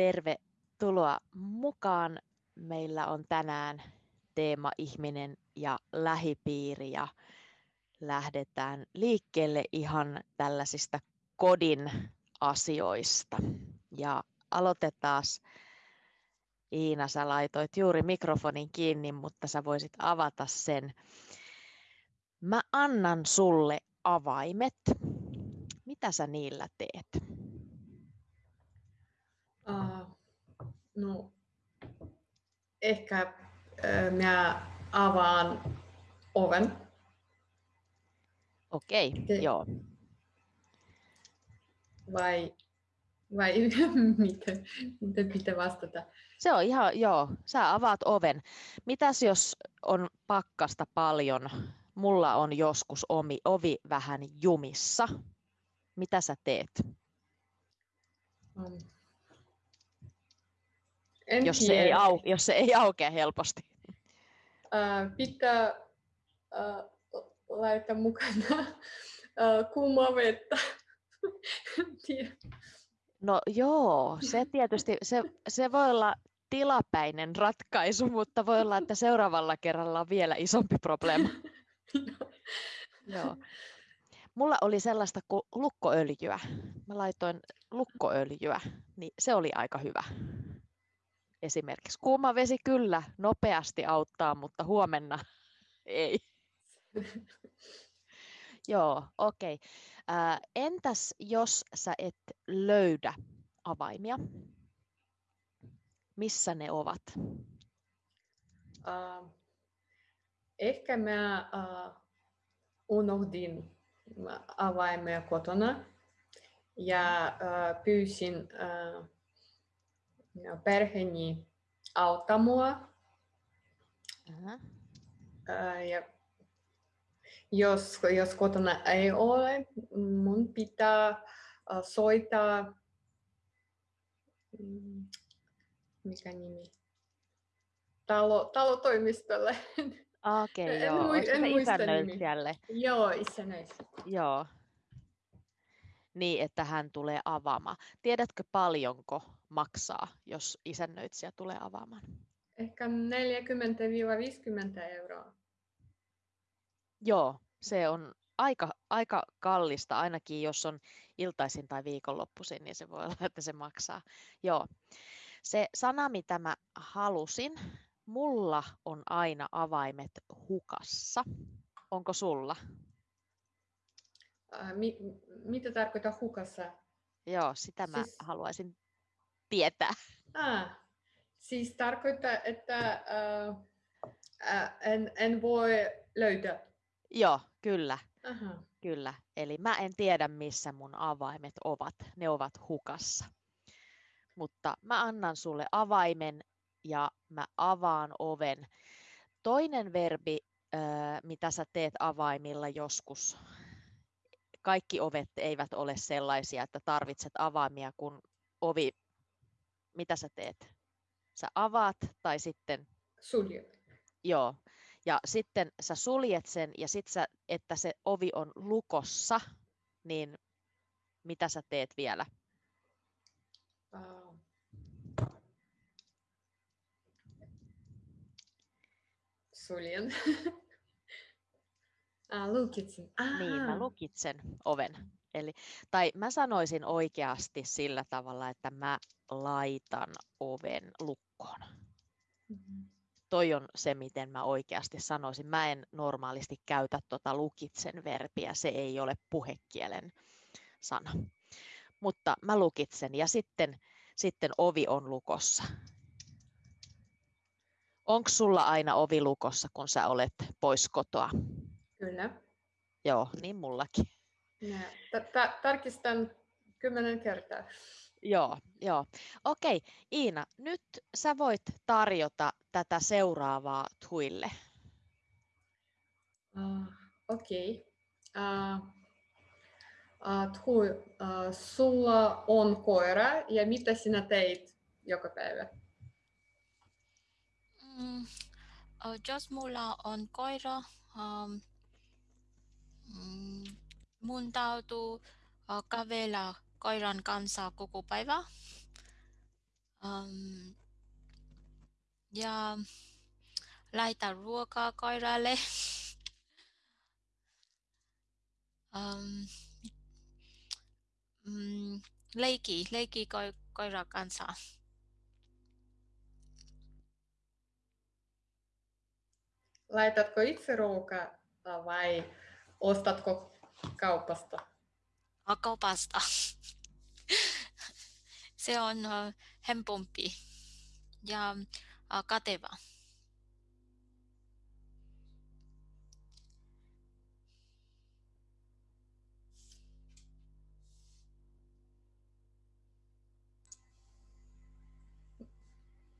tervetuloa mukaan. Meillä on tänään teema ihminen ja lähipiiri ja lähdetään liikkeelle ihan tällaisista kodin asioista. Ja aloitetaan. Iina, sä laitoit juuri mikrofonin kiinni, mutta sä voisit avata sen. Mä annan sulle avaimet. Mitä sä niillä teet? Uh, no, ehkä äh, mä avaan oven. Okei, okay, joo. Vai, vai miten, miten pitää vastata? Se on ihan, joo, sä avaat oven. Mitäs jos on pakkasta paljon? Mulla on joskus omi, ovi vähän jumissa. Mitä sä teet? Um, en jos, se ei au, jos se ei aukea helposti. Uh, pitää uh, laittaa mukana uh, kuumaa vettä. no joo, se tietysti, se, se voi olla tilapäinen ratkaisu, mutta voi olla, että seuraavalla kerralla on vielä isompi probleema. Joo. Mulla oli sellaista kuin lukkoöljyä. Mä laitoin lukkoöljyä, niin se oli aika hyvä. Esimerkiksi kuuma vesi kyllä nopeasti auttaa, mutta huomenna ei. Joo, okei. Okay. Äh, entäs jos sä et löydä avaimia? Missä ne ovat? Uh, ehkä mä uh, unohdin avaimia kotona ja uh, pyysin uh, perheeni auttaa mua. Uh-huh. Uh, ja jos, jos kotona ei ole, mun pitää soittaa mm, mikä nimi? Talo, talotoimistolle. Okei, okay, joo. En, en isännöitsijälle? Joo, isännöitsijä. Joo. Niin, että hän tulee avaamaan. Tiedätkö paljonko maksaa, jos isännöitsijä tulee avaamaan? Ehkä 40-50 euroa. Joo, se on aika, aika kallista, ainakin jos on iltaisin tai viikonloppuisin, niin se voi olla, että se maksaa. Joo. Se sana, mitä mä halusin, mulla on aina avaimet hukassa. Onko sulla? Äh, mi- mitä tarkoittaa hukassa? Joo, sitä mä siis... haluaisin tietää. Ah, siis tarkoittaa, että äh, äh, en, en voi löytää. Joo, kyllä. Aha. Kyllä. Eli mä en tiedä, missä mun avaimet ovat. Ne ovat hukassa mutta mä annan sulle avaimen ja mä avaan oven. Toinen verbi, mitä sä teet avaimilla joskus, kaikki ovet eivät ole sellaisia, että tarvitset avaimia, kun ovi, mitä sä teet? Sä avaat tai sitten... Suljet. Joo. Ja sitten sä suljet sen ja sitten sä, että se ovi on lukossa, niin mitä sä teet vielä? Uh, suljen. ah, lukitsin. Aha. Niin, mä lukitsen oven. Eli, tai mä sanoisin oikeasti sillä tavalla, että mä laitan oven lukkoon. Mm-hmm. Toi on se, miten mä oikeasti sanoisin. Mä en normaalisti käytä tuota lukitsen verbiä, se ei ole puhekielen sana. Mutta mä lukitsen ja sitten, sitten ovi on lukossa. Onko sulla aina ovi lukossa, kun sä olet pois kotoa? Kyllä. Joo, niin mullakin. Tarkistan kymmenen kertaa. Joo, joo. Okei, Iina, nyt sä voit tarjota tätä seuraavaa Tuille. Uh, Okei. Okay. Uh, uh, Tui, uh, sulla on koira ja mitä sinä teit joka päivä? Mm, uh, jos mulla on koira, um, mm, mun täytyy kävellä koiran kanssa koko päivä. Um, ja laita ruokaa koiralle. um, mm, leiki, leiki ko, kanssa. Laitatko itse ruokaa vai ostatko kaupasta? Kaupasta. Se on helpompi ja kateva.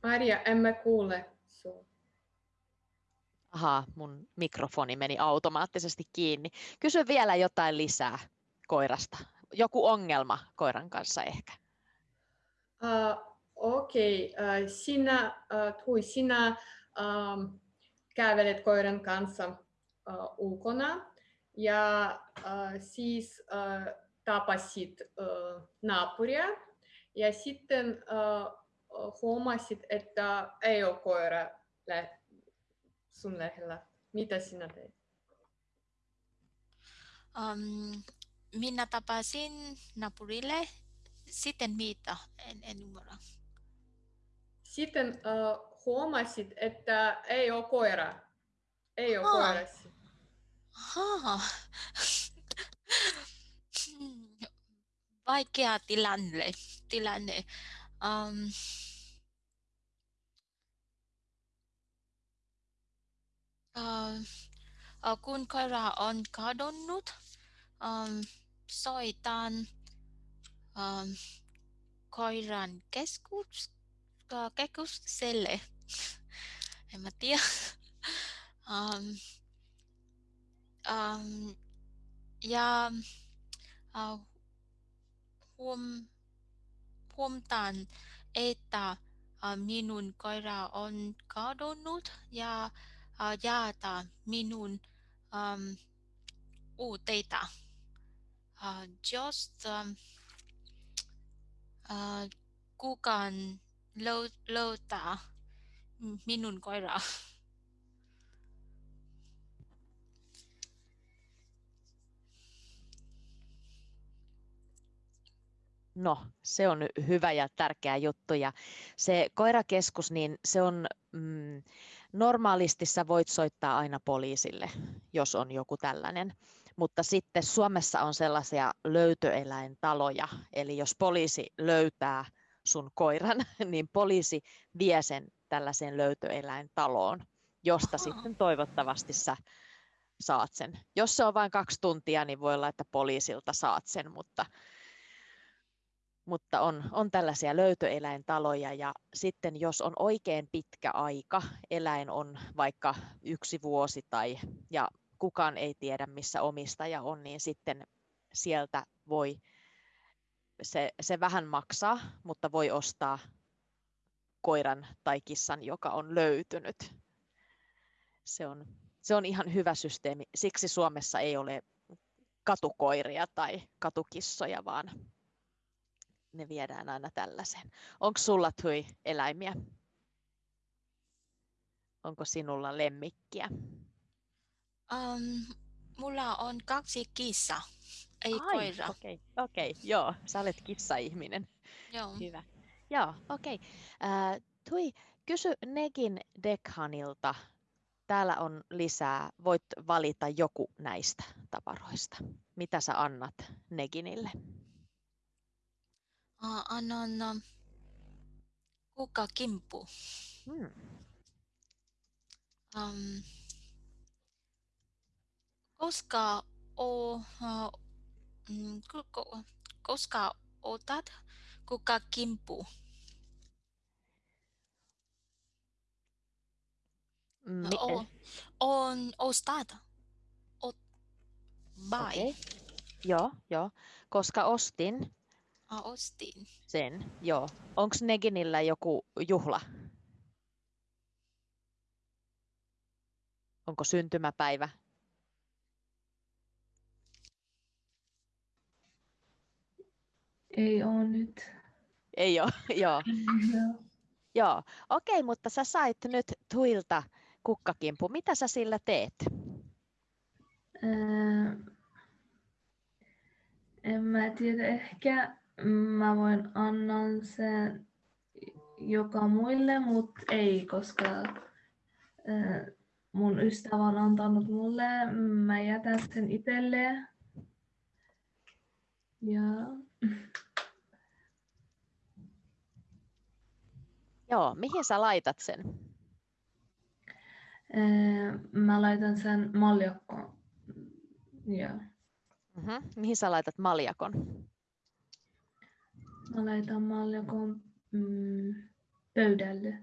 Maria, emme kuule Ahaa, mun mikrofoni meni automaattisesti kiinni. Kysy vielä jotain lisää koirasta. Joku ongelma koiran kanssa ehkä. Uh, Okei, okay. uh, sinä, uh, Tui, sinä um, kävelet koiran kanssa uh, ulkona ja uh, siis uh, tapasit uh, naapuria ja sitten uh, huomasit, että ei ole koira sun lähellä. Mitä sinä teit? Um, minä tapasin naapurille. Sitten mitä? En, en ymmärrä. Sitten uh, huomasit, että ei ole koira. Ei ole koira. Vaikea tilanne. tilanne. Um, uh, kun koira on kadonnut, um, soitan um, koiran keskus, uh, keskukselle. en mä tiedä. Um, um, ja uh, huom, huomtaan, että minun koira on kadonnut ja jaata minun um, uuteita. Uh, just um, uh, kukaan löytää minun koiraa. No, se on hyvä ja tärkeä juttu. Ja se koirakeskus, niin se on mm, normaalisti sä voit soittaa aina poliisille, jos on joku tällainen. Mutta sitten Suomessa on sellaisia löytöeläintaloja, eli jos poliisi löytää sun koiran, niin poliisi vie sen tällaiseen löytöeläintaloon, josta sitten toivottavasti sä saat sen. Jos se on vain kaksi tuntia, niin voi olla, että poliisilta saat sen, mutta mutta on, on tällaisia löytöeläintaloja ja sitten jos on oikein pitkä aika, eläin on vaikka yksi vuosi tai ja kukaan ei tiedä missä omistaja on, niin sitten sieltä voi, se, se vähän maksaa, mutta voi ostaa koiran tai kissan, joka on löytynyt. Se on, se on ihan hyvä systeemi. Siksi Suomessa ei ole katukoiria tai katukissoja, vaan ne viedään aina tällaiseen. Onko sulla tui eläimiä? Onko sinulla lemmikkiä? Um, mulla on kaksi kissa, ei Ai, koira. Okei, okay, okay, joo, sä olet kissa-ihminen. Joo. Hyvä. Joo, okei. Okay. Äh, tui, kysy Negin Dekhanilta. Täällä on lisää. Voit valita joku näistä tavaroista. Mitä sä annat Neginille? Uh, annan uh, kukkakimppu. Hmm. Um, koska, o, uh, koska otat kukkakimppu? Mi- o, on ostat. O, buy. Okay. Joo, joo. Koska ostin, Ah, ostin. Sen, joo. Onko Neginillä joku juhla? Onko syntymäpäivä? Ei ole nyt. ei ole, joo. Joo, okei, mutta sä sait nyt Tuilta kukkakimpu. Mitä sä sillä teet? Öö, en mä tiedä, ehkä mä voin annan sen joka muille, mutta ei, koska mun ystävä on antanut mulle, mä jätän sen itselle. Ja Joo, mihin sä laitat sen? Mä laitan sen maljakkoon. Joo. Mm-hmm. Mihin sä laitat maljakon? Mä laitan mm, pöydälle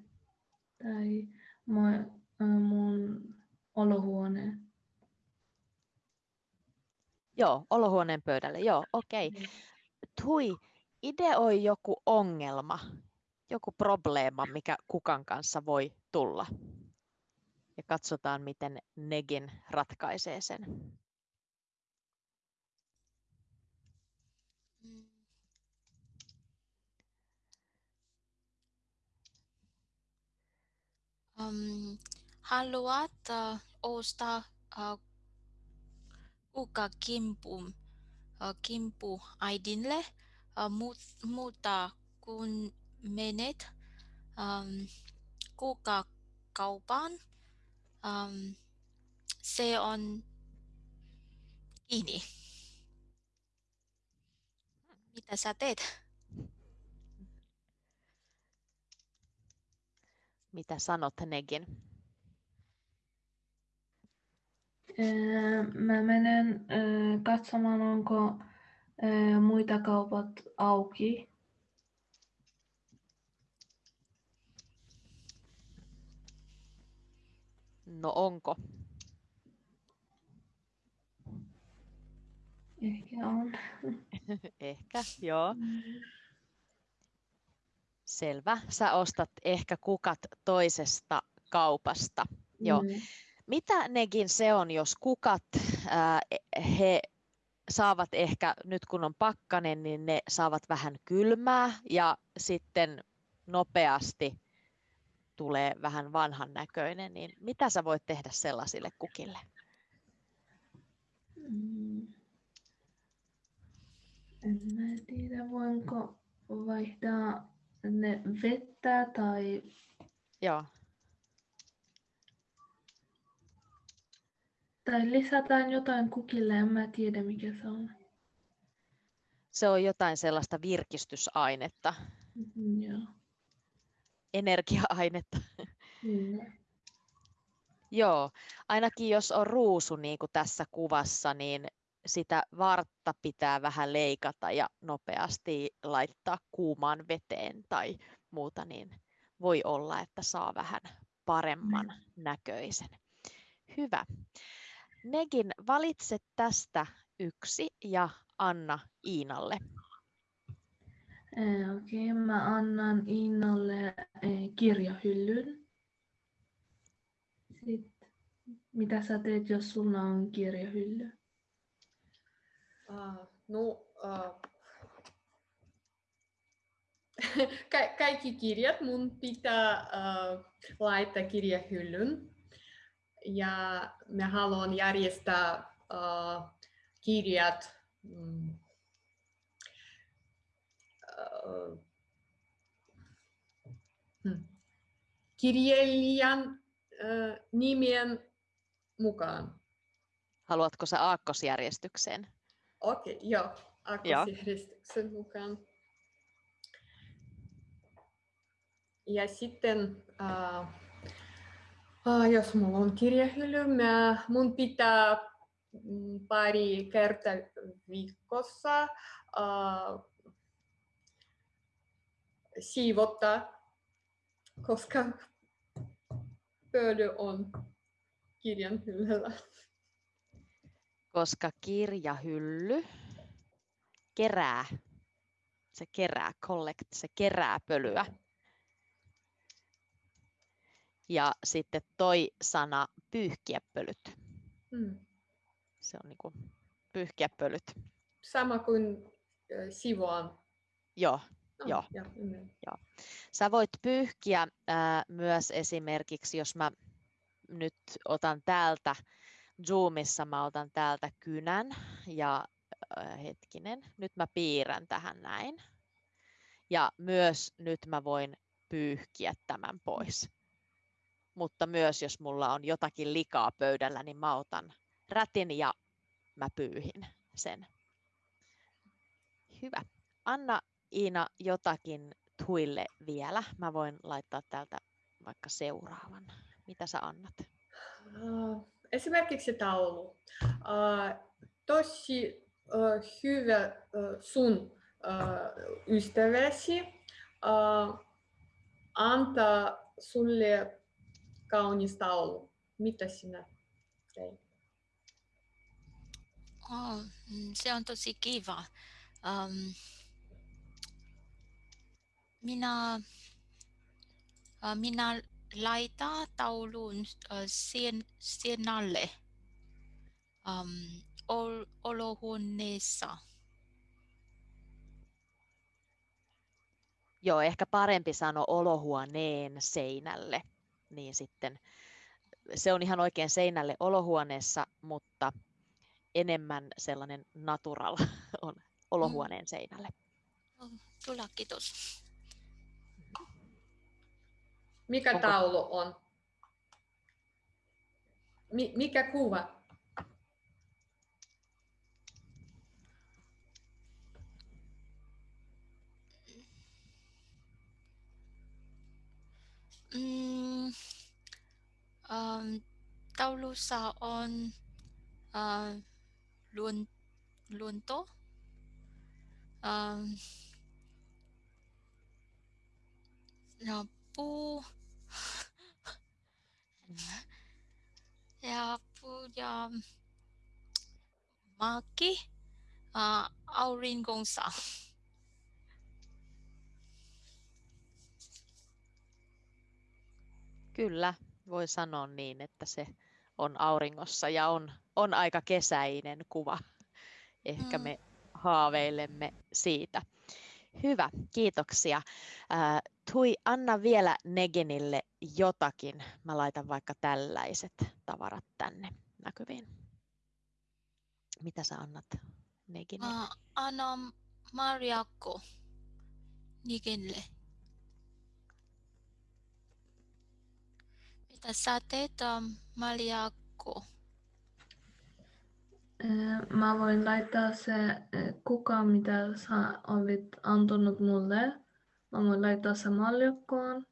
tai mun, mun olohuoneen. Joo, olohuoneen pöydälle. Joo, okei. Okay. Tui, ideoi joku ongelma, joku probleema, mikä kukan kanssa voi tulla. Ja katsotaan, miten Negin ratkaisee sen. Um, haluat uh, ostaa uh, kuka kimpu, uh, kimpu äidille, uh, mutta kun menet um, kuukauppaan. Um, se on kiinni. Mitä sä teet? Mitä sanot Negin? Mä menen katsomaan, onko muita kaupat auki No onko? Ehkä on. ehkä, joo. Selvä. Sä ostat ehkä kukat toisesta kaupasta. Mm. Joo. Mitä nekin se on, jos kukat, ää, he saavat ehkä, nyt kun on pakkanen, niin ne saavat vähän kylmää ja sitten nopeasti tulee vähän vanhan näköinen, niin mitä sä voit tehdä sellaisille kukille? Mm. En mä tiedä, voinko vaihtaa ne vettä tai... Joo. Tai lisätään jotain kukille, en mä tiedä mikä se on. Se on jotain sellaista virkistysainetta. Mm, joo energia-ainetta. Mm. Joo, ainakin jos on ruusu niin kuin tässä kuvassa, niin sitä vartta pitää vähän leikata ja nopeasti laittaa kuumaan veteen tai muuta, niin voi olla, että saa vähän paremman mm. näköisen. Hyvä. Negin, valitse tästä yksi ja anna Iinalle. Okei, okay, mä annan Iinalle kirjahyllyn. Sitten, mitä sä teet, jos sulla on kirjahylly? Ka- kaikki kirjat mun pitää laittaa kirjahyllyn. Ja mä haluan järjestää kirjat kirjailijan nimen mukaan. Haluatko sä aakkosjärjestykseen? Okei, okay, joo, aakkosjärjestyksen mukaan. Ja sitten, uh, uh, jos mulla on kirjahylly, mä, mun pitää pari kertaa viikossa uh, siivottaa, koska pöly on kirjan hyllyllä. Koska kirjahylly kerää, se kerää, collect, se kerää pölyä. Ja sitten toi sana pyyhkiä pölyt. Hmm. Se on niin kuin pyyhkiä pölyt. Sama kuin sivoan. Joo, Oh, Joo. Ja, Joo. Sä voit pyyhkiä ää, myös esimerkiksi, jos mä nyt otan täältä Zoomissa, mä otan täältä kynän ja ää, hetkinen, nyt mä piirrän tähän näin. Ja myös nyt mä voin pyyhkiä tämän pois. Mutta myös jos mulla on jotakin likaa pöydällä, niin mä otan rätin ja mä pyyhin sen. Hyvä. Anna Iina jotakin tuille vielä. Mä voin laittaa täältä vaikka seuraavan. Mitä sä annat? Esimerkiksi taulu. Uh, tosi uh, hyvä uh, sun ystäväsi antaa sulle kaunis taulu. Mitä sinä teit? Oh, se on tosi kiva. Um, minä, minä laitan taulun sen, sen alle um, ol, olohuoneessa. Joo, ehkä parempi sanoa olohuoneen seinälle, niin sitten se on ihan oikein seinälle olohuoneessa, mutta enemmän sellainen natural on olohuoneen mm. seinälle. Kyllä, kiitos. Mikä Onko... taulu on? Mi- mikä kuva? Mm, um, taulussa on uh, luon, luonto. Um, no, puu. Ja puu ja maki uh, auringonsa. Kyllä, voi sanoa niin, että se on auringossa ja on, on aika kesäinen kuva. Ehkä mm. me haaveilemme siitä. Hyvä, kiitoksia. Tui, anna vielä Negenille jotakin. Mä laitan vaikka tällaiset tavarat tänne näkyviin. Mitä sä annat Negenille? Mä annan Mariakko Negenille. Mitä sä teet, Mariakko? Mä voin laittaa se kuka, mitä sä olit antanut mulle. Mä voin laittaa se maljakkoon.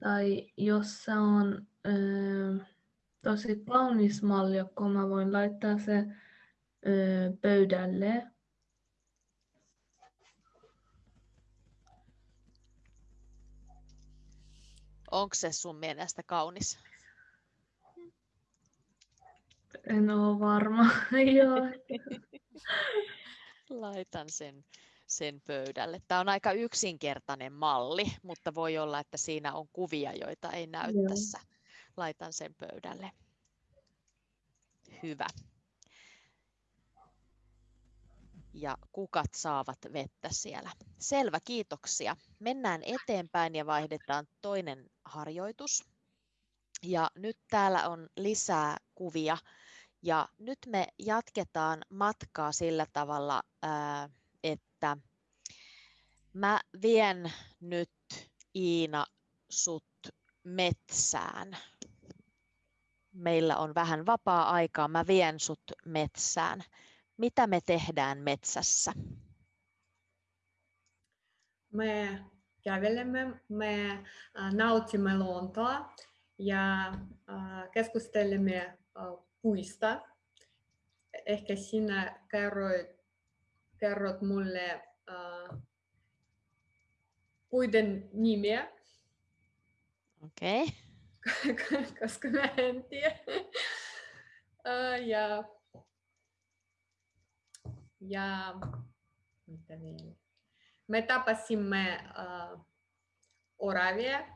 Tai jos se on äh, tosi kaunis maljakko, mä voin laittaa se pöydälle. Onko se sun mielestä kaunis? En ole varma. Joo. Laitan sen, sen pöydälle. Tämä on aika yksinkertainen malli, mutta voi olla, että siinä on kuvia, joita ei näy Joo. tässä. Laitan sen pöydälle. Hyvä. Ja kukat saavat vettä siellä. Selvä, kiitoksia. Mennään eteenpäin ja vaihdetaan toinen harjoitus. Ja nyt täällä on lisää kuvia ja nyt me jatketaan matkaa sillä tavalla, että mä vien nyt Iina sut metsään. Meillä on vähän vapaa-aikaa, mä vien sut metsään. Mitä me tehdään metsässä? Me kävelemme, me nautimme luontoa ja keskustelemme puista. Ehkä sinä kerroit, kerrot mulle uh, puiden nimiä. Okei. Okay. Koska mä en tiedä. Uh, ja, ja mitä vielä? Me tapasimme uh, oravia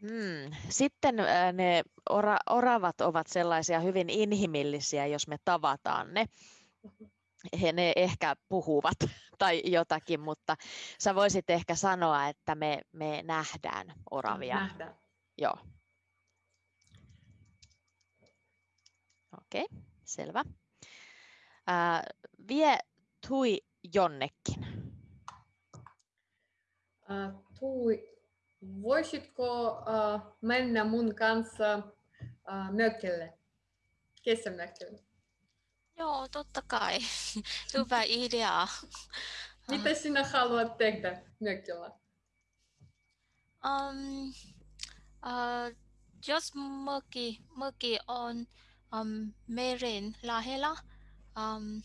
Hmm. Sitten ne ora, oravat ovat sellaisia hyvin inhimillisiä, jos me tavataan ne. he ne ehkä puhuvat tai jotakin, mutta sä voisit ehkä sanoa, että me, me nähdään oravia. Nähdään. Joo. Okei, okay, selvä. Ää, vie Tui jonnekin. Ää, tui, voisitko ää, mennä mun kanssa ää, mökille, kesämökille? Joo, totta kai. Hyvä idea. Mitä sinä haluat tehdä mökillä? Um, uh, jos möki, möki on um, meren lähellä, um,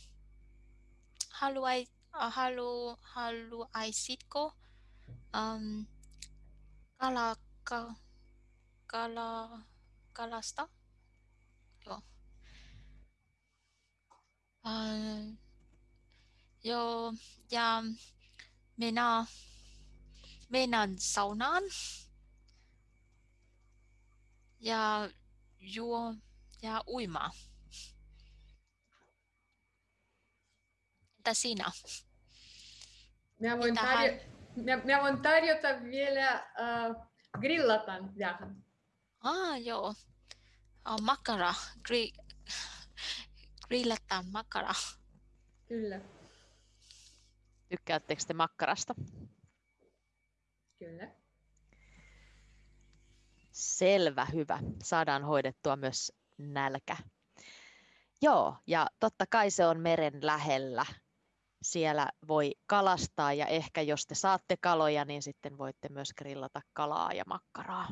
haluai, uh, halu, haluaisitko um, kala, ka, kala, kalasta? Joo. Uh, joo, ja minä menen saunaan ja juo ja uimaa. Entä sinä? Mä voin, tarjo- mä voin tarjota vielä äh, grillatan vähän. Ah, joo. Oh, makara. Gri- grillataan makara. Kyllä, Tykkäättekö te makkarasta? kyllä. Selvä, hyvä. Saadaan hoidettua myös nälkä. Joo, ja totta kai se on meren lähellä. Siellä voi kalastaa ja ehkä jos te saatte kaloja, niin sitten voitte myös grillata kalaa ja makkaraa.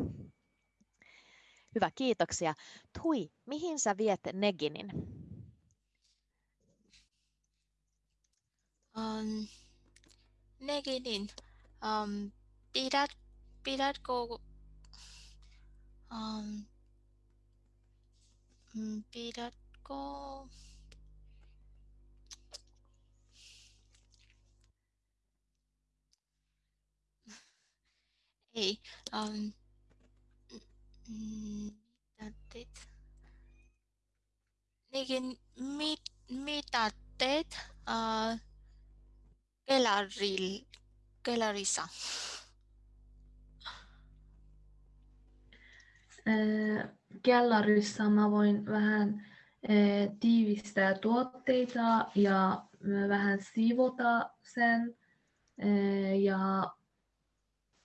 Hyvä, kiitoksia. Tui, mihin sä viet Neginin? Um, Neginin, um, pidät, pidätkö um, mm, pidätkö ei um, mm, mitä teet? Negin, mit, mitä teet uh, kelaril, kelarissa? Ää, Kellarissa mä voin vähän ää, tiivistää tuotteita ja vähän siivota sen ja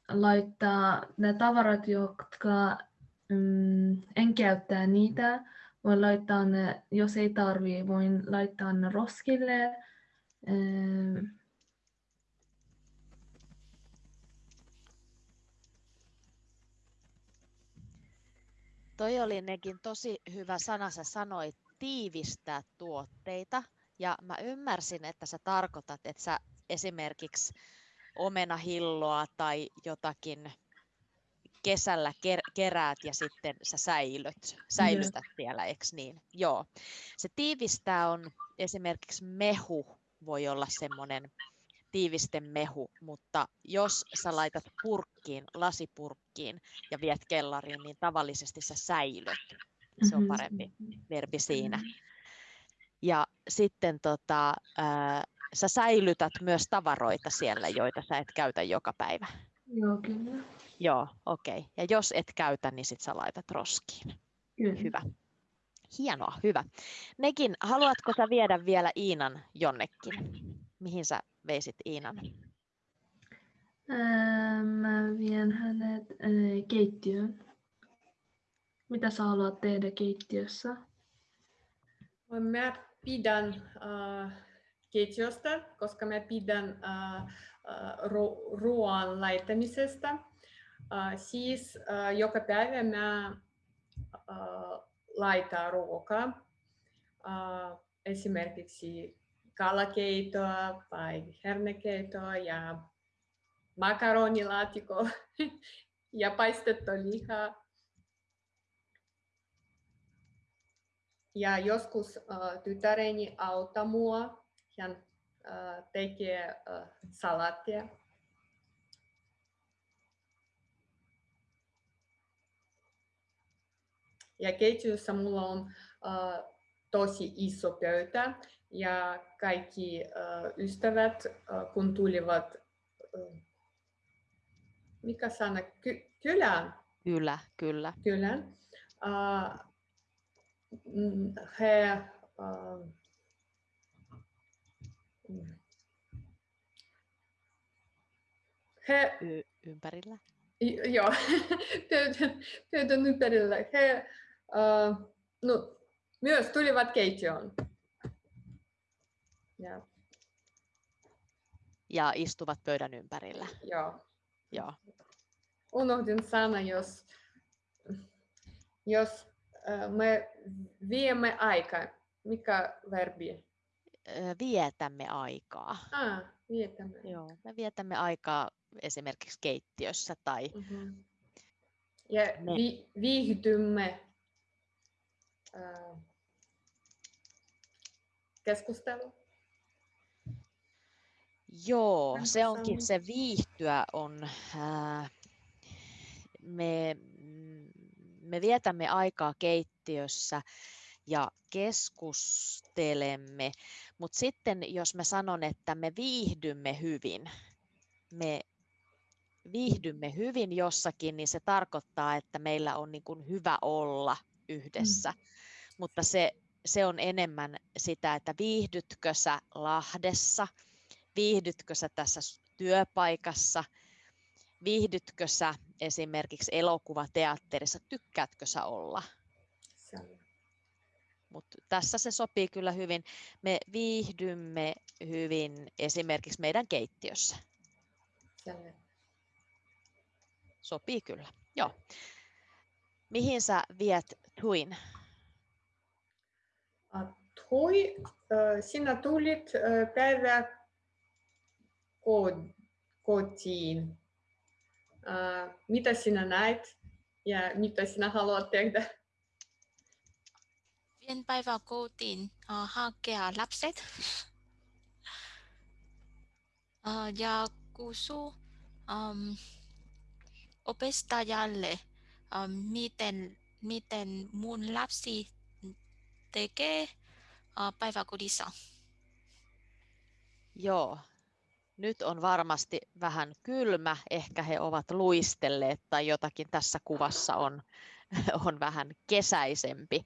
laittaa ne tavarat, jotka mm, en käyttää niitä. Voin laittaa ne, jos ei tarvii, voin laittaa ne roskille. Ää, Toi oli nekin tosi hyvä sana, sä sanoit tiivistää tuotteita. Ja mä ymmärsin, että sä tarkoitat, että sä esimerkiksi omenahilloa tai jotakin kesällä ker- keräät ja sitten sä säilöt, säilytät siellä, eikö niin? Joo. Se tiivistää on esimerkiksi mehu voi olla semmoinen tiivistemehu, mutta jos sä laitat purkkiin, lasipurkkiin ja viet kellariin, niin tavallisesti sä säilöt. Se on parempi verbi siinä. Ja sitten tota, ää, sä säilytät myös tavaroita siellä, joita sä et käytä joka päivä. Joo, kyllä. Joo, okei. Okay. Ja jos et käytä, niin sit sä laitat roskiin. kyllä. Hyvä. Hienoa, hyvä. Nekin, haluatko sä viedä vielä Iinan jonnekin? Mihin sä veisit Iinan? Ää, mä vien hänet ää, keittiöön. Mitä sä haluat tehdä keittiössä? Mä pidän äh, keittiöstä, koska mä pidän ru- ruoan laittamisesta. Siis joka päivä mä laitan ruokaa. Esimerkiksi kalakeitoa tai hernekeitoa ja makaronilaatikko ja paistettu lihaa. Ja joskus äh, tytäreni auttaa mua. Hän tekee salaattia. Ja keittiössä mulla on tosi iso pöytä ja kaikki uh, ystävät, uh, kun tulivat, uh, mikä sana, Ky- kylään? Kylä, kyllä. Kylään. Uh, he uh, he y- ympärillä. Joo, pöydän, pöydän ympärillä. He uh, no, myös tulivat keittiöön. Ja. ja istuvat pöydän ympärillä. Joo. Joo. Unohdin sana, jos, jos uh, me viemme aikaa. Mikä verbi? Vietämme aikaa. Ah, vietämme. Joo, me vietämme aikaa esimerkiksi keittiössä tai... Mm-hmm. Ja vi- viihdymme äh, keskustelu. Joo, se onkin se viihtyä on. Äh, me, me vietämme aikaa keittiössä ja keskustelemme, mutta sitten jos mä sanon, että me viihdymme hyvin, me viihdymme hyvin jossakin, niin se tarkoittaa, että meillä on niin kuin hyvä olla yhdessä. Mm. Mutta se, se on enemmän sitä, että viihdytkö sä Lahdessa, viihdytkö sä tässä työpaikassa, viihdytkö sä esimerkiksi elokuvateatterissa, tykkäätkö sä olla? Mutta tässä se sopii kyllä hyvin. Me viihdymme hyvin esimerkiksi meidän keittiössä. Selvä. Sopii kyllä. Joo. Mihin sä viet Tuin? Tui, sinä tulit päivä kotiin. Mitä sinä näit ja mitä sinä haluat tehdä? Vien päivä kotiin hakea lapset ja kusuu um, opettajalle, um, miten, miten mun lapsi tekee uh, päiväkodissa. Joo, nyt on varmasti vähän kylmä, ehkä he ovat luistelleet tai jotakin tässä kuvassa on, on vähän kesäisempi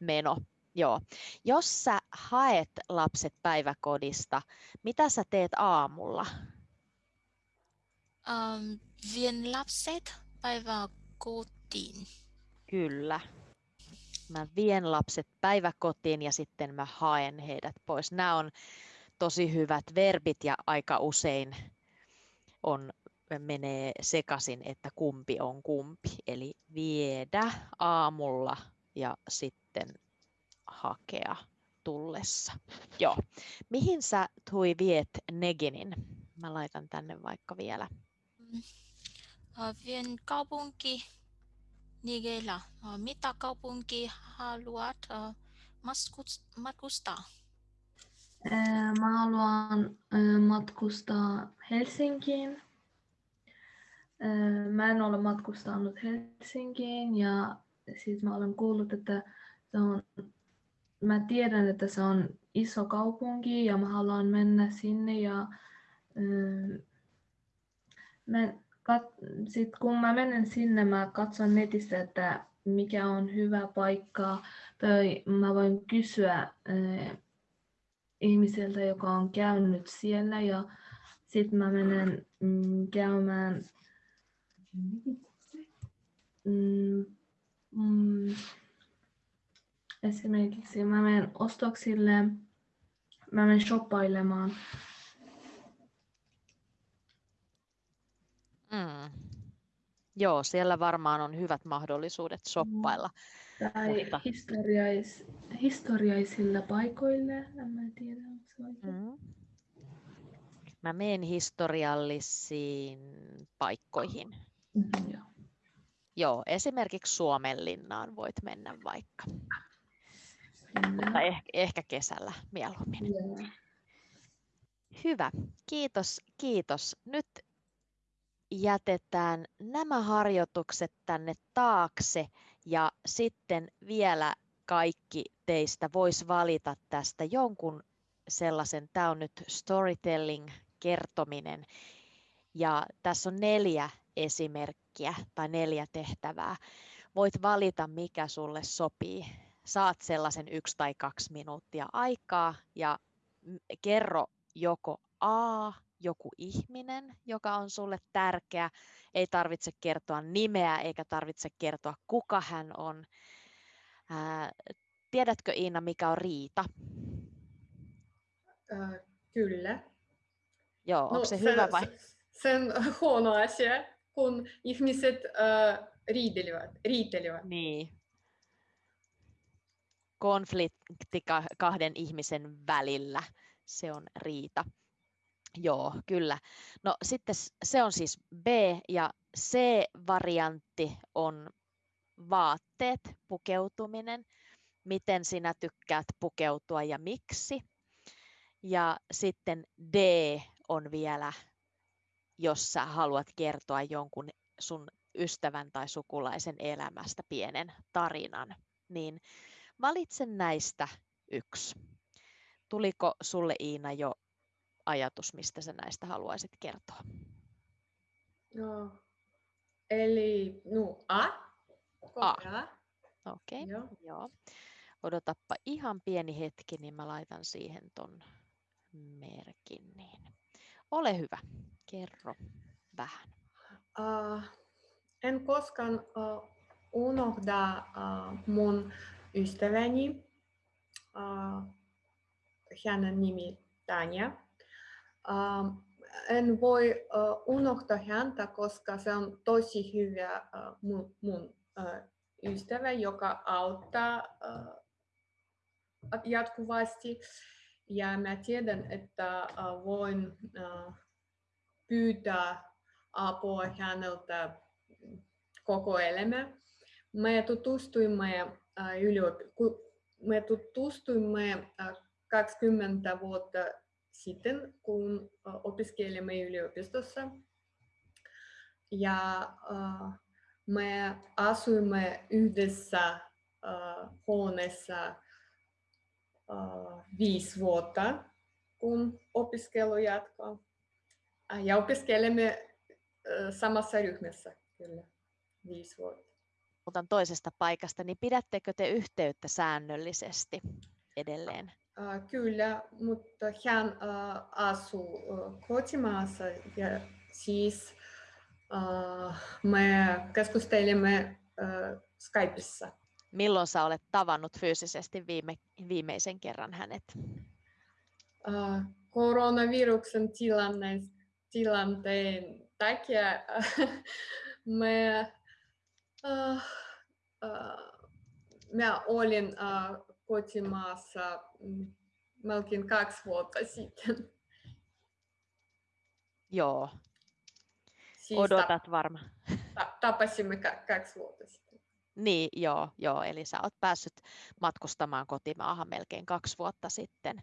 meno. Joo. Jos sä haet lapset päiväkodista, mitä sä teet aamulla? Um, vien lapset päiväkotiin. Kyllä. Mä vien lapset päiväkotiin ja sitten mä haen heidät pois. Nämä on tosi hyvät verbit ja aika usein on, menee sekaisin, että kumpi on kumpi. Eli viedä aamulla ja sitten hakea tullessa. Joo. Mihin sä Tui viet Neginin? Mä laitan tänne vaikka vielä. Vien kaupunki Nigella. Mitä kaupunki haluat matkustaa? Mä haluan matkustaa Helsinkiin. Mä en ole matkustanut Helsinkiin ja siis mä olen kuullut, että se on, mä tiedän, että se on iso kaupunki ja mä haluan mennä sinne ja mä, kat, sit kun mä menen sinne, mä katson netistä, että mikä on hyvä paikka. Tai mä voin kysyä äh, ihmiseltä, joka on käynyt siellä ja sitten mä menen mm, käymään mm, mm, esimerkiksi mä menen ostoksille, mä menen shoppailemaan Mm. Joo, siellä varmaan on hyvät mahdollisuudet shoppailla. Tai mutta... historiais, historiaisilla paikoilla, en tiedä, onko se oikein. Mm. Mä menen historiallisiin paikkoihin. Mm-hmm, joo. Joo, esimerkiksi Suomenlinnaan voit mennä vaikka. Kyllä. Mutta ehkä, ehkä kesällä mieluummin. Yeah. Hyvä, kiitos, kiitos. Nyt jätetään nämä harjoitukset tänne taakse ja sitten vielä kaikki teistä vois valita tästä jonkun sellaisen, tämä on nyt storytelling, kertominen, ja tässä on neljä esimerkkiä tai neljä tehtävää. Voit valita, mikä sulle sopii. Saat sellaisen yksi tai kaksi minuuttia aikaa ja kerro joko A, joku ihminen, joka on sulle tärkeä. Ei tarvitse kertoa nimeä eikä tarvitse kertoa, kuka hän on. Ää, tiedätkö Iina, mikä on riita? Äh, kyllä. Joo, onko no, se, se hyvä vai? Se on huono asia, kun ihmiset äh, riitelevät, riitelevät. Niin. Konflikti kahden ihmisen välillä, se on riita. Joo, kyllä. No sitten se on siis B ja C-variantti on vaatteet, pukeutuminen. Miten sinä tykkäät pukeutua ja miksi? Ja sitten D on vielä, jos sä haluat kertoa jonkun sun ystävän tai sukulaisen elämästä pienen tarinan, niin valitse näistä yksi. Tuliko sulle Iina jo ajatus, mistä sä näistä haluaisit kertoa? No, eli no, A. A. Okei, okay. joo. joo. Odotappa ihan pieni hetki, niin mä laitan siihen ton merkin. Niin. Ole hyvä, kerro vähän. Uh, en koskaan uh, unohda uh, mun ystäväni. Uh, hänen nimi Tanja. Uh, en voi uh, unohtaa häntä, koska se on tosi hyvä uh, mun, mun uh, ystävä, joka auttaa uh, jatkuvasti. Ja mä tiedän, että uh, voin uh, pyytää apua häneltä koko elämä. Me tutustuimme, me tutustuimme uh, 20 vuotta sitten, kun uh, opiskelimme yliopistossa. Ja me asuimme yhdessä huoneessa viisi vuotta, kun opiskelu jatkaa. Ja opiskelemme samassa ryhmässä kyllä viisi vuotta. Otan toisesta paikasta, niin pidättekö te yhteyttä säännöllisesti edelleen? Kyllä, mutta hän asuu kotimaassa ja siis me keskustelimme uh, Skypeissa. Milloin sä olet tavannut fyysisesti viime, viimeisen kerran hänet? Uh, koronaviruksen tilanne, tilanteen takia me, uh, uh, me olin uh, kotimaassa melkein kaksi vuotta sitten. Joo. Siis Odotat varmaan. tapasimme kaksi vuotta sitten. Niin, joo, joo, eli sä oot päässyt matkustamaan kotimaahan melkein kaksi vuotta sitten.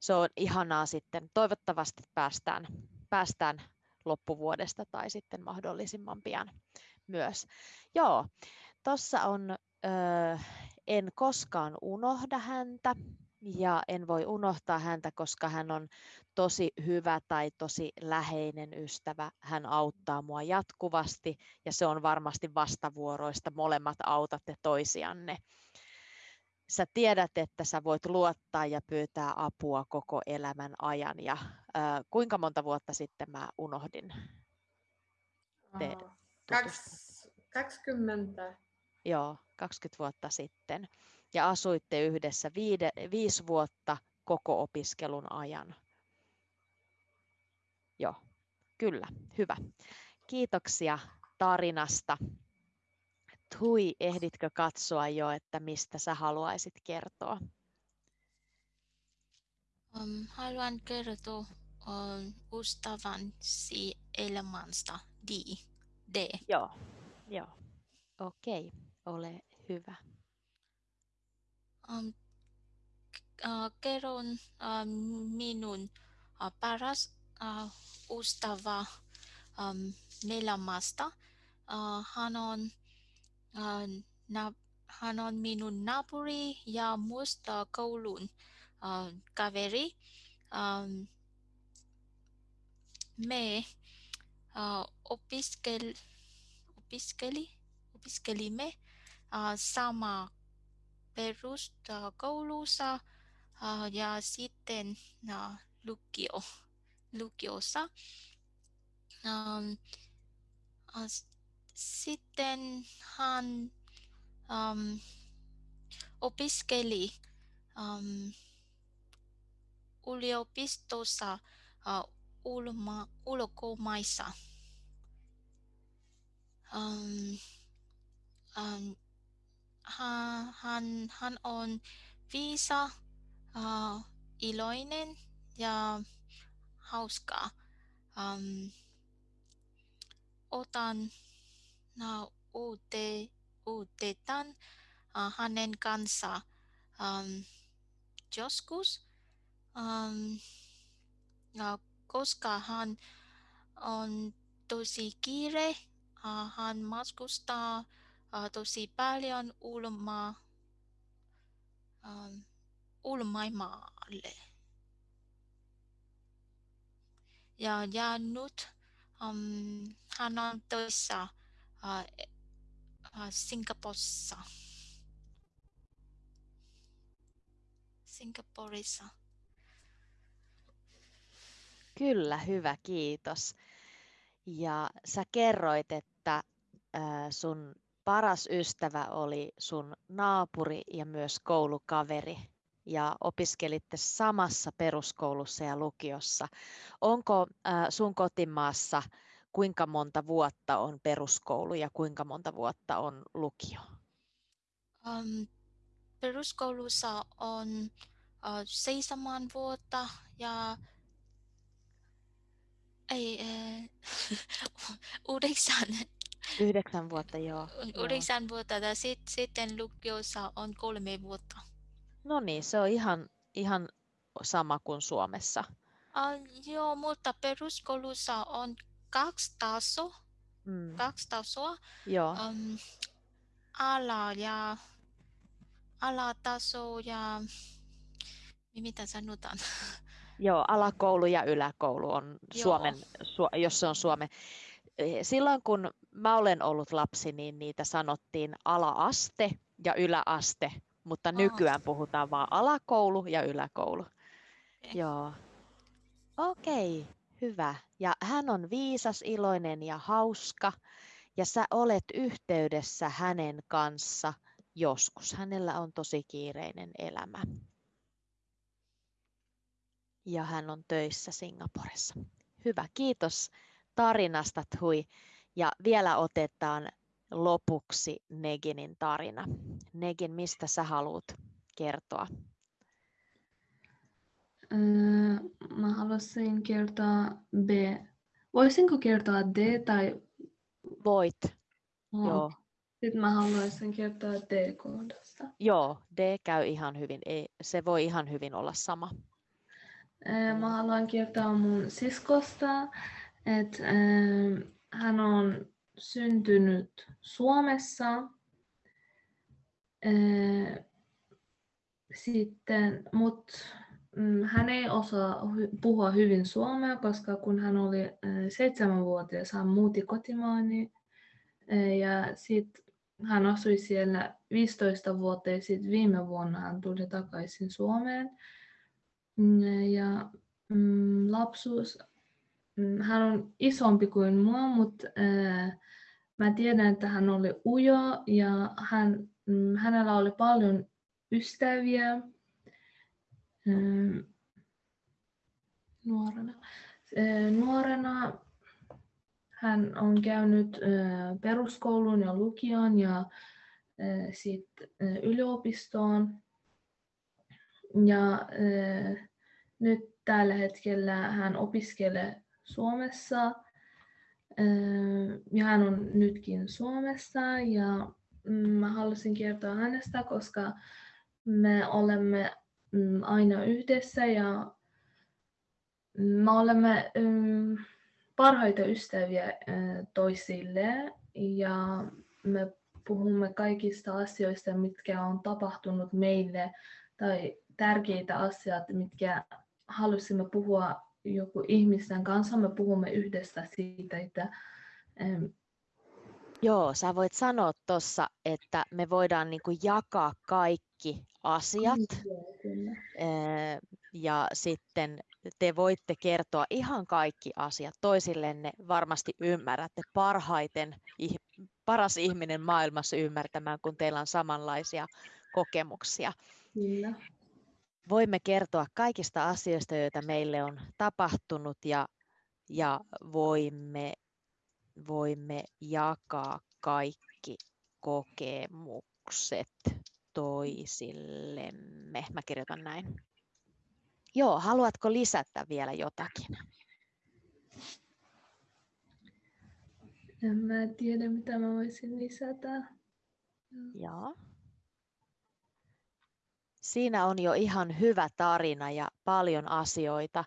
Se on ihanaa sitten. Toivottavasti päästään, päästään loppuvuodesta tai sitten mahdollisimman pian myös. Joo, tuossa on, ö, en koskaan unohda häntä ja en voi unohtaa häntä, koska hän on tosi hyvä tai tosi läheinen ystävä. Hän auttaa mua jatkuvasti ja se on varmasti vastavuoroista. Molemmat autatte toisianne. Sä tiedät, että sä voit luottaa ja pyytää apua koko elämän ajan. Ja äh, kuinka monta vuotta sitten mä unohdin te 20. Joo, 20 vuotta sitten. Ja asuitte yhdessä viide, viisi vuotta koko opiskelun ajan. Joo, kyllä, hyvä. Kiitoksia tarinasta. Tui, ehditkö katsoa jo, että mistä sä haluaisit kertoa? Um, haluan kertoa um, ystävänsä elämästä D. D. Joo, joo. Okei, ole hyvä. Um, uh, kerron uh, minun uh, paras uh, ystävä um, elämästä. Uh, hän on uh, na, hän on minun naapuri ja muista koulun uh, kaveri. Um, me uh, opiskel, opiskeli, opiskelimme uh, sama peruskoulussa uh, ja sitten uh, lukio, lukiossa. Um, uh, sitten hän um, opiskeli um, yliopistossa uh, ulma, ulkomaissa. Um, um, hän, hän, on viisa, uh, iloinen ja hauska. Um, otan no, uute, uutetan uh, hänen kanssa um, joskus, um, ja koska hän on tosi kiire, uh, hän matkustaa uh, tosi paljon ulma, um, ulmaimaalle. Ja, ja nyt um, hän on töissä uh, uh, Singaporessa. Singaporessa. Kyllä, hyvä, kiitos. Ja sä kerroit, että sun paras ystävä oli sun naapuri ja myös koulukaveri ja opiskelitte samassa peruskoulussa ja lukiossa. Onko sun kotimaassa kuinka monta vuotta on peruskoulu ja kuinka monta vuotta on lukio? Um, peruskoulussa on uh, seitsemän vuotta ja ei, yhdeksän. Yhdeksän vuotta, joo. Yhdeksän vuotta ja sit, sitten lukiossa on kolme vuotta. No niin, se on ihan, ihan sama kuin Suomessa. Uh, joo, mutta peruskoulussa on kaksi tasoa. Mm. Kaksi tasoa. Joo. Um, ala ja alataso ja mitä sanotaan? Joo, alakoulu ja yläkoulu on Joo. Suomen, su, jos se on Suomen. Eh, silloin kun mä olen ollut lapsi, niin niitä sanottiin alaaste ja yläaste, mutta oh. nykyään puhutaan vain alakoulu ja yläkoulu. Okay. Joo. Okei, okay, hyvä. Ja hän on viisas, iloinen ja hauska. Ja sä olet yhteydessä hänen kanssa joskus. Hänellä on tosi kiireinen elämä ja hän on töissä Singaporessa. Hyvä, kiitos tarinasta Thui. Ja vielä otetaan lopuksi Neginin tarina. Negin, mistä sä haluat kertoa? Öö, mä haluaisin kertoa B. Voisinko kertoa D tai... Voit, oh. joo. Sitten mä haluaisin kertoa D-kohdasta. Joo, D käy ihan hyvin. Ei, se voi ihan hyvin olla sama. Mä haluan kertoa mun siskosta, että hän on syntynyt Suomessa. Sitten, mutta mm, hän ei osaa puhua hyvin suomea, koska kun hän oli seitsemänvuotias, hän muutti kotimaani ja sitten hän asui siellä 15 vuotta ja sitten viime vuonna hän tuli takaisin Suomeen. Mm, ja mm, lapsuus, hän on isompi kuin mua, mutta äh, mä tiedän, että hän oli ujo ja hän, mm, hänellä oli paljon ystäviä äh, nuorena. Äh, nuorena hän on käynyt peruskoulun ja lukion ja sitten yliopistoon. Ja nyt tällä hetkellä hän opiskelee Suomessa. Äh, ja hän on nytkin Suomessa ja mm, mä halusin kertoa hänestä, koska me olemme mm, aina yhdessä ja me olemme parhaita ystäviä toisille ja me puhumme kaikista asioista, mitkä on tapahtunut meille, tai tärkeitä asioita, mitkä halusimme puhua joku ihmisten kanssa. Me puhumme yhdessä siitä, että Joo, sä voit sanoa tuossa, että me voidaan niinku jakaa kaikki asiat ja sitten te voitte kertoa ihan kaikki asiat toisillenne. Varmasti ymmärrätte parhaiten, paras ihminen maailmassa ymmärtämään, kun teillä on samanlaisia kokemuksia. Kyllä. Voimme kertoa kaikista asioista, joita meille on tapahtunut ja, ja voimme voimme jakaa kaikki kokemukset toisillemme. Mä kirjoitan näin. Joo, haluatko lisätä vielä jotakin? En mä tiedä, mitä mä voisin lisätä. Joo. Siinä on jo ihan hyvä tarina ja paljon asioita.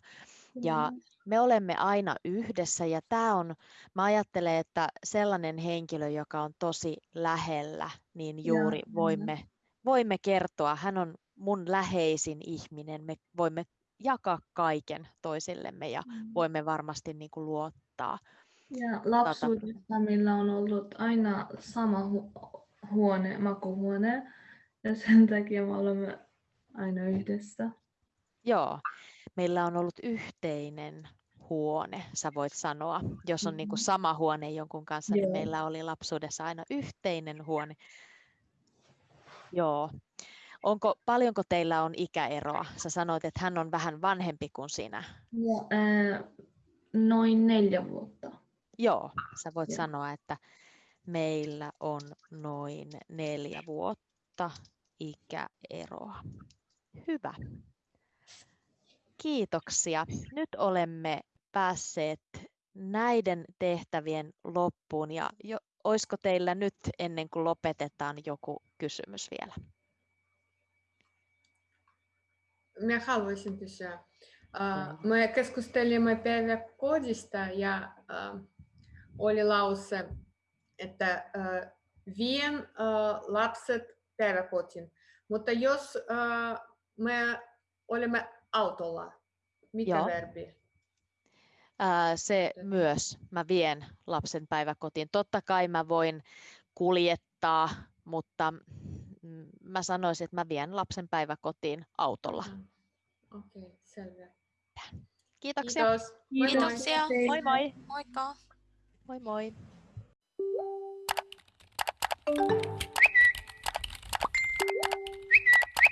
Ja me olemme aina yhdessä ja tämä on, mä ajattelen, että sellainen henkilö, joka on tosi lähellä, niin juuri voimme, voimme kertoa, hän on mun läheisin ihminen, me voimme jakaa kaiken toisillemme ja mm. voimme varmasti niin kuin luottaa. Ja lapsuudessa meillä on ollut aina sama hu- huone, makuhuone, ja sen takia me olemme aina yhdessä. Joo, meillä on ollut yhteinen huone, sä voit sanoa. Jos on niin kuin mm-hmm. sama huone jonkun kanssa, niin Joo. niin meillä oli lapsuudessa aina yhteinen huone. Joo. Onko, paljonko teillä on ikäeroa? Sä sanoit, että hän on vähän vanhempi kuin sinä. Joo, äh, noin neljä vuotta. Joo, sä voit Joo. sanoa, että meillä on noin neljä vuotta ikäeroa. Hyvä. Kiitoksia. Nyt olemme päässeet näiden tehtävien loppuun ja jo, olisiko teillä nyt ennen kuin lopetetaan joku kysymys vielä? Mä haluaisin kysyä. Uh, me keskustelimme päiväkodista ja uh, oli lause, että uh, vien uh, lapset päiväkotiin. Mutta jos uh, me olemme autolla, mikä Joo. verbi? Ää, se myös. Mä vien lapsen päiväkotiin. Totta kai mä voin kuljettaa, mutta mä sanoisin, että mä vien lapsen päiväkotiin autolla. Mm. Okei, okay, selvä. Kiitoksia. Kiitos. Kiitoksia. Moi moi. Moikka. Moi moi.